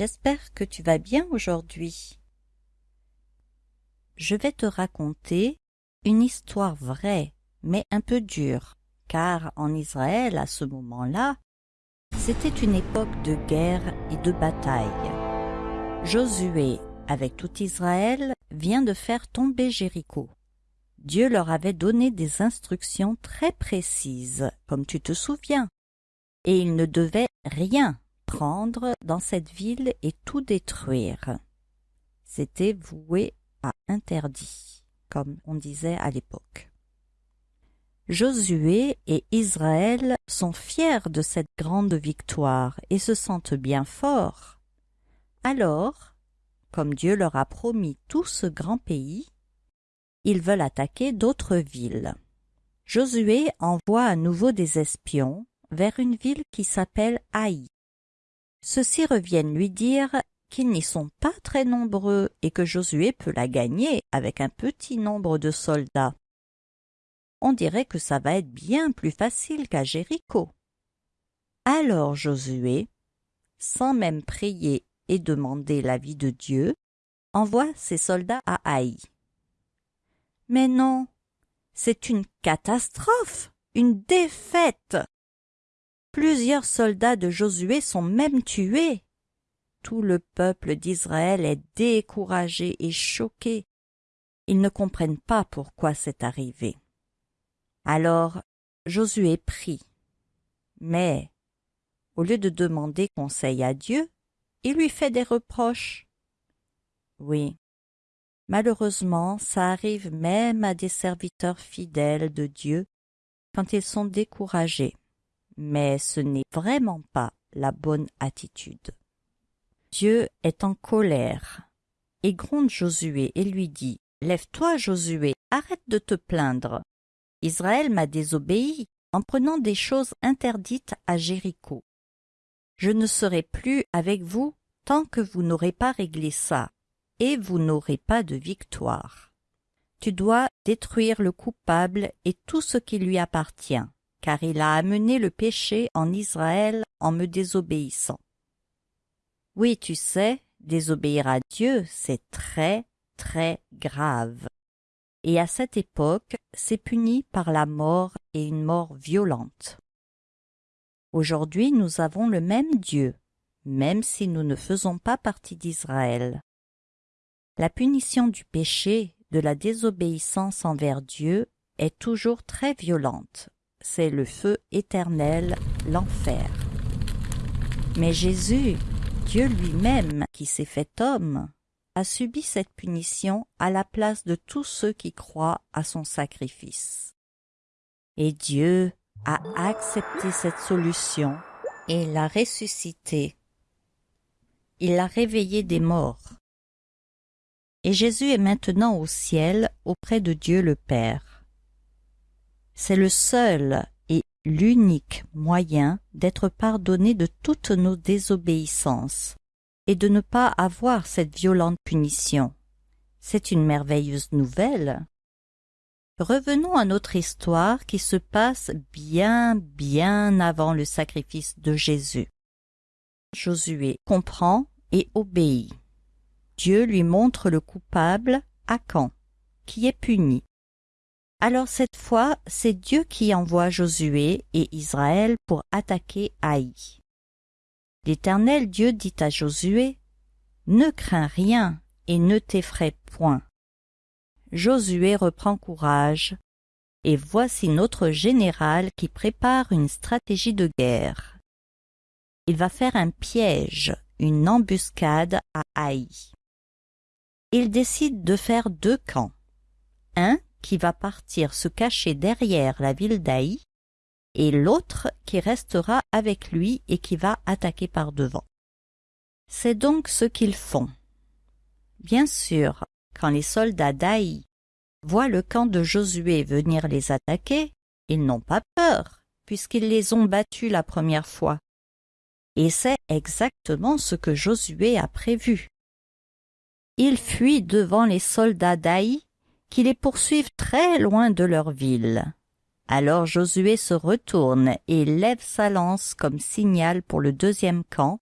J'espère que tu vas bien aujourd'hui. Je vais te raconter une histoire vraie, mais un peu dure, car en Israël, à ce moment-là, c'était une époque de guerre et de bataille. Josué, avec tout Israël, vient de faire tomber Jéricho. Dieu leur avait donné des instructions très précises, comme tu te souviens, et ils ne devaient rien prendre dans cette ville et tout détruire. C'était voué à interdit, comme on disait à l'époque. Josué et Israël sont fiers de cette grande victoire et se sentent bien forts. Alors, comme Dieu leur a promis tout ce grand pays, ils veulent attaquer d'autres villes. Josué envoie à nouveau des espions vers une ville qui s'appelle Haï. Ceux-ci reviennent lui dire qu'ils n'y sont pas très nombreux et que Josué peut la gagner avec un petit nombre de soldats. On dirait que ça va être bien plus facile qu'à Jéricho. Alors Josué, sans même prier et demander l'avis de Dieu, envoie ses soldats à Haï. Mais non, c'est une catastrophe, une défaite. Plusieurs soldats de Josué sont même tués. Tout le peuple d'Israël est découragé et choqué. Ils ne comprennent pas pourquoi c'est arrivé. Alors Josué prie. Mais, au lieu de demander conseil à Dieu, il lui fait des reproches. Oui, malheureusement, ça arrive même à des serviteurs fidèles de Dieu quand ils sont découragés mais ce n'est vraiment pas la bonne attitude. Dieu est en colère et gronde Josué et lui dit Lève-toi, Josué, arrête de te plaindre. Israël m'a désobéi en prenant des choses interdites à Jéricho. Je ne serai plus avec vous tant que vous n'aurez pas réglé ça, et vous n'aurez pas de victoire. Tu dois détruire le coupable et tout ce qui lui appartient car il a amené le péché en Israël en me désobéissant. Oui, tu sais, désobéir à Dieu, c'est très, très grave. Et à cette époque, c'est puni par la mort et une mort violente. Aujourd'hui, nous avons le même Dieu, même si nous ne faisons pas partie d'Israël. La punition du péché, de la désobéissance envers Dieu, est toujours très violente c'est le feu éternel, l'enfer. Mais Jésus, Dieu lui-même qui s'est fait homme, a subi cette punition à la place de tous ceux qui croient à son sacrifice. Et Dieu a accepté cette solution et l'a ressuscité. Il l'a réveillé des morts. Et Jésus est maintenant au ciel auprès de Dieu le Père. C'est le seul et l'unique moyen d'être pardonné de toutes nos désobéissances et de ne pas avoir cette violente punition. C'est une merveilleuse nouvelle. Revenons à notre histoire qui se passe bien bien avant le sacrifice de Jésus. Josué comprend et obéit. Dieu lui montre le coupable, Acan, qui est puni. Alors cette fois, c'est Dieu qui envoie Josué et Israël pour attaquer Haï. L'Éternel Dieu dit à Josué, Ne crains rien et ne t'effraie point. Josué reprend courage, et voici notre général qui prépare une stratégie de guerre. Il va faire un piège, une embuscade à Haï. Il décide de faire deux camps. Un qui va partir se cacher derrière la ville d'Aï, et l'autre qui restera avec lui et qui va attaquer par devant. C'est donc ce qu'ils font. Bien sûr, quand les soldats d'Aï voient le camp de Josué venir les attaquer, ils n'ont pas peur, puisqu'ils les ont battus la première fois. Et c'est exactement ce que Josué a prévu. Ils fuient devant les soldats d'Aï qui les poursuivent très loin de leur ville. Alors Josué se retourne et lève sa lance comme signal pour le deuxième camp,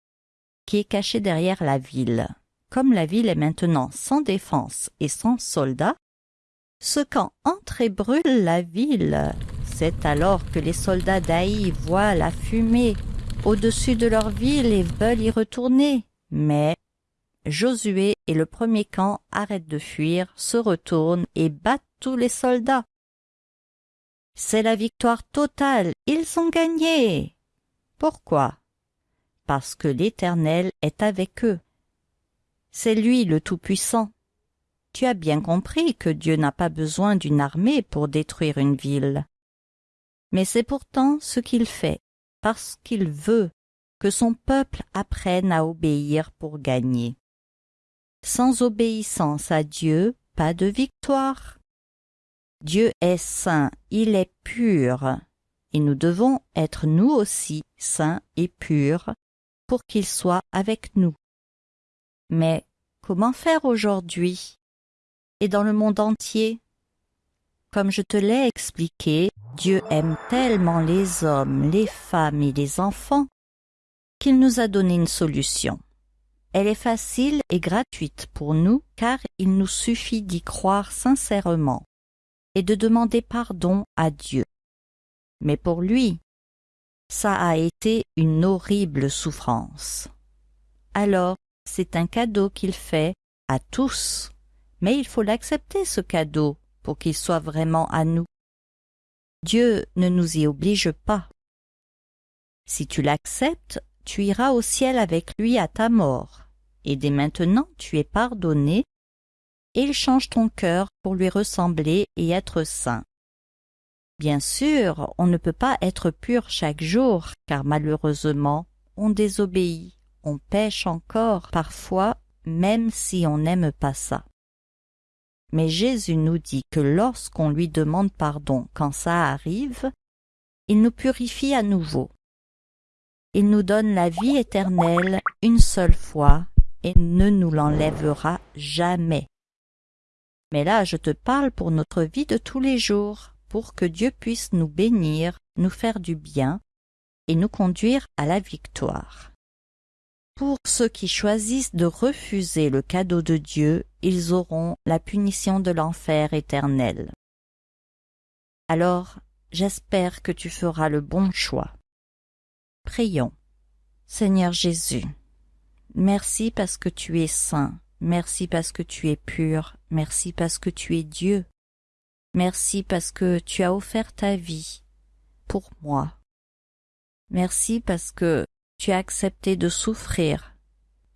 qui est caché derrière la ville. Comme la ville est maintenant sans défense et sans soldats, ce camp entre et brûle la ville. C'est alors que les soldats d'Aï voient la fumée au-dessus de leur ville et veulent y retourner. Mais Josué et le premier camp arrêtent de fuir, se retournent et battent tous les soldats. C'est la victoire totale, ils ont gagné. Pourquoi? Parce que l'Éternel est avec eux. C'est lui le Tout-Puissant. Tu as bien compris que Dieu n'a pas besoin d'une armée pour détruire une ville. Mais c'est pourtant ce qu'il fait, parce qu'il veut que son peuple apprenne à obéir pour gagner. Sans obéissance à Dieu, pas de victoire. Dieu est saint, il est pur, et nous devons être nous aussi saints et purs pour qu'il soit avec nous. Mais comment faire aujourd'hui? Et dans le monde entier? Comme je te l'ai expliqué, Dieu aime tellement les hommes, les femmes et les enfants qu'il nous a donné une solution. Elle est facile et gratuite pour nous car il nous suffit d'y croire sincèrement et de demander pardon à Dieu. Mais pour lui, ça a été une horrible souffrance. Alors, c'est un cadeau qu'il fait à tous, mais il faut l'accepter ce cadeau pour qu'il soit vraiment à nous. Dieu ne nous y oblige pas. Si tu l'acceptes, tu iras au ciel avec lui à ta mort, et dès maintenant tu es pardonné, et il change ton cœur pour lui ressembler et être saint. Bien sûr, on ne peut pas être pur chaque jour, car malheureusement, on désobéit, on pêche encore parfois, même si on n'aime pas ça. Mais Jésus nous dit que lorsqu'on lui demande pardon quand ça arrive, il nous purifie à nouveau. Il nous donne la vie éternelle une seule fois et ne nous l'enlèvera jamais. Mais là, je te parle pour notre vie de tous les jours, pour que Dieu puisse nous bénir, nous faire du bien et nous conduire à la victoire. Pour ceux qui choisissent de refuser le cadeau de Dieu, ils auront la punition de l'enfer éternel. Alors, j'espère que tu feras le bon choix. Prions. Seigneur Jésus, merci parce que tu es saint, merci parce que tu es pur, merci parce que tu es Dieu, Merci parce que tu as offert ta vie pour moi. Merci parce que tu as accepté de souffrir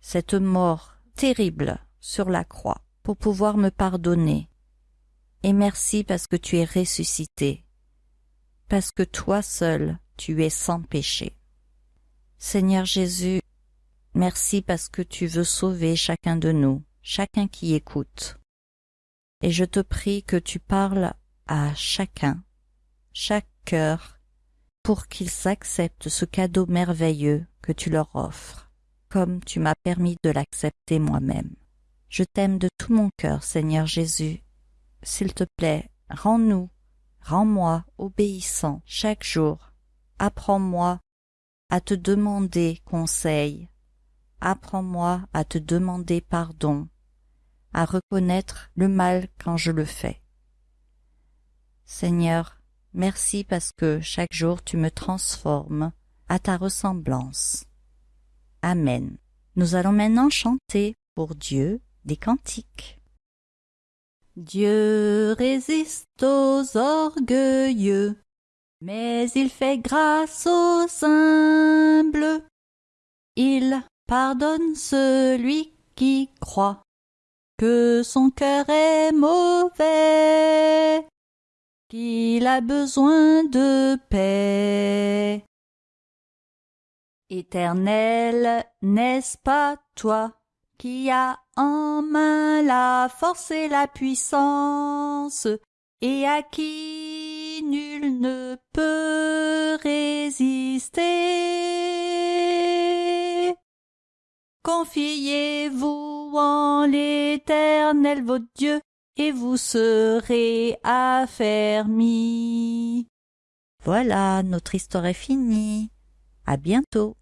cette mort terrible sur la croix pour pouvoir me pardonner. Et merci parce que tu es ressuscité, parce que toi seul tu es sans péché. Seigneur Jésus, merci parce que tu veux sauver chacun de nous, chacun qui écoute et je te prie que tu parles à chacun, chaque cœur, pour qu'ils acceptent ce cadeau merveilleux que tu leur offres, comme tu m'as permis de l'accepter moi-même. Je t'aime de tout mon cœur, Seigneur Jésus. S'il te plaît, rends-nous, rends-moi obéissant chaque jour. Apprends-moi à te demander conseil. Apprends-moi à te demander pardon à reconnaître le mal quand je le fais. Seigneur, merci parce que chaque jour tu me transformes à ta ressemblance. Amen. Nous allons maintenant chanter pour Dieu des cantiques. Dieu résiste aux orgueilleux, mais il fait grâce aux humbles. Il pardonne celui qui croit que son cœur est mauvais, qu'il a besoin de paix. Éternel, n'est-ce pas toi qui as en main la force et la puissance, et à nul ne peut résister? Confiez-vous en l'Éternel votre Dieu, et vous serez affermis. Voilà, notre histoire est finie. À bientôt.